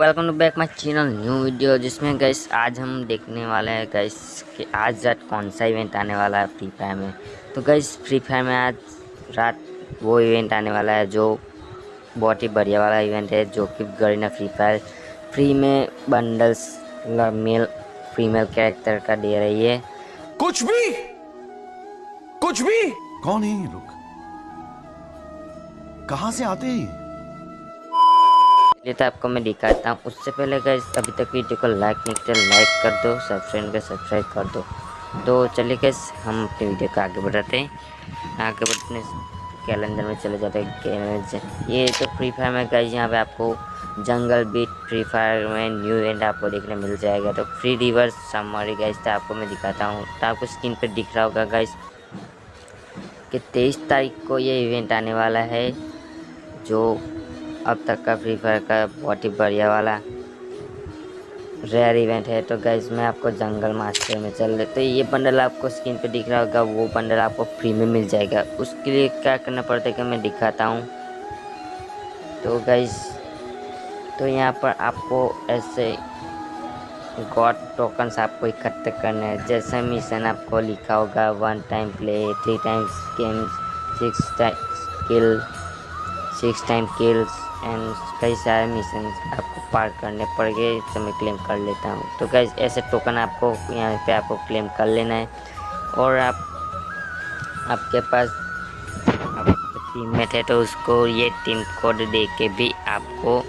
Welcome to back my channel new video जिसमें guys आज हम देखने वाले हैं गैस कि आज रात कौन सा इवेंट आने वाला है फ्री फायर में। तो गैस फ्री फायर में आज रात वो इवेंट आने वाला है जो बहुत ही बढ़िया वाला इवेंट है जो कि गरीना फ्री फायर फ्री में बंडल्स मेल फीमेल कैरेक्टर का दे रही है। कुछ भी? कुछ भी? कौन है ये लोग? कहाँ से आते हैं ये तो आपको मैं दिखाता हूँ। उससे पहले गैस अभी तक वीडियो को लाइक नहीं किया लाइक कर दो सब्सक्राइब कर सब्सक्राइब कर दो। तो चलिए गैस हम अपने वीडियो को आगे बढ़ाते हैं। आगे बढ़ने कैलेंडर में चले जाते हैं ये तो फ्री फायर में गैस यहाँ पे आपको जंगल बीट फ्री फायर में न्यू इवेंट आपको देखने मिल जाएगा। तो फ्री रिवर्स समरी गैस तो आपको मैं दिखाता हूँ। तो आपको स्क्रीन पर दिख रहा होगा गैस कि तेईस तारीख को ये इवेंट आने वाला है, जो अब तक का फ्री फायर का बहुत ही बढ़िया वाला रेयर इवेंट है। तो गैस मैं आपको जंगल मास्टर में चल रहे तो ये बंडल आपको स्क्रीन पे दिख रहा होगा, वो बंडल आपको फ्री में मिल जाएगा। उसके लिए क्या करना पड़ता है कि मैं दिखाता हूँ। तो गैस तो यहाँ पर आपको ऐसे गॉड टोकन्स आपको इकट्ठे करने हैं। जैसे मिशन आपको लिखा होगा one time play three times game six time kill six time kills and कई सारे मिशन आपको पार करने पड़ गए तो मैं क्लेम कर लेता हूँ। तो गैस ऐसे टोकन आपको यहाँ पे आपको क्लेम कर लेना है। और आप, आपके पास टीममेट है तो उसको ये टीम कोड दे के भी आपको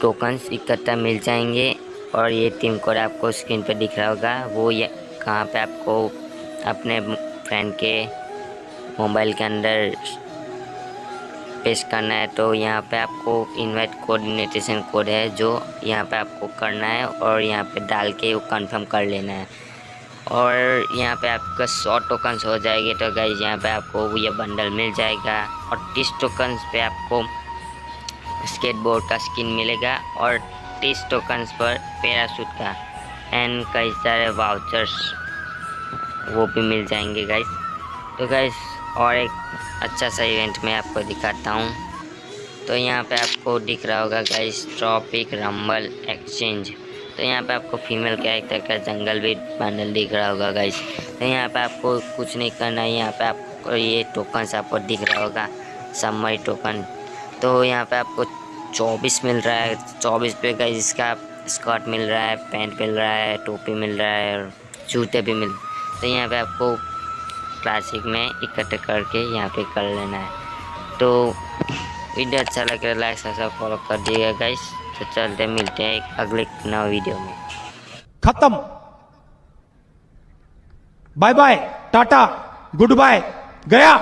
टोकन्स इकट्ठा मिल जाएँगे। और ये टीम कोड आपको स्क्रीन पर दिख रहा होगा। वो ये, कहाँ पे आपको अपने फ्रेंड के मोबाइल के अंदर पेस्ट करना है तो यहाँ पे आपको इनवाइट कोऑर्डिनेशन कोड है, जो यहाँ पे आपको करना है और यहाँ पे डाल के वो कंफर्म कर लेना है। और यहाँ पे आपका सौ टोकन्स हो जाएँगे तो गाइज़ यहाँ पे आपको ये बंडल मिल जाएगा और तीस टोकन्स पे आपको स्केटबोर्ड का स्किन मिलेगा और तीस टोकन्स पर पैरासूट का। एंड कई सारे वाउचर्स वो भी मिल जाएँगे गाइज़ तो गाइज़ और एक अच्छा सा इवेंट मैं आपको दिखाता हूँ। तो यहाँ पे आपको दिख रहा होगा गाइस ट्रॉपिक रंबल एक्सचेंज तो यहाँ पे आपको फीमेल कैरेक्टर का जंगल भी पैनल दिख रहा होगा गाइस तो यहाँ पे आपको कुछ नहीं करना है, यहाँ पे आपको ये टोकन आपको दिख रहा होगा समरी टोकन तो यहाँ पे आपको 24 मिल रहा है 24 पे गाइस इसका स्कर्ट मिल रहा है पैंट मिल रहा है, टोपी मिल रहा है और जूते भी मिल तो यहाँ पे आपको क्लासिक में इकट्ठे करके यहाँ पे कर लेना है। तो वीडियो अच्छा लगे लाइक सब्सक्राइब फॉलो कर दिएगा गाइस तो चलते मिलते हैं अगले नए वीडियो में। खत्म। Bye bye tata good bye गया।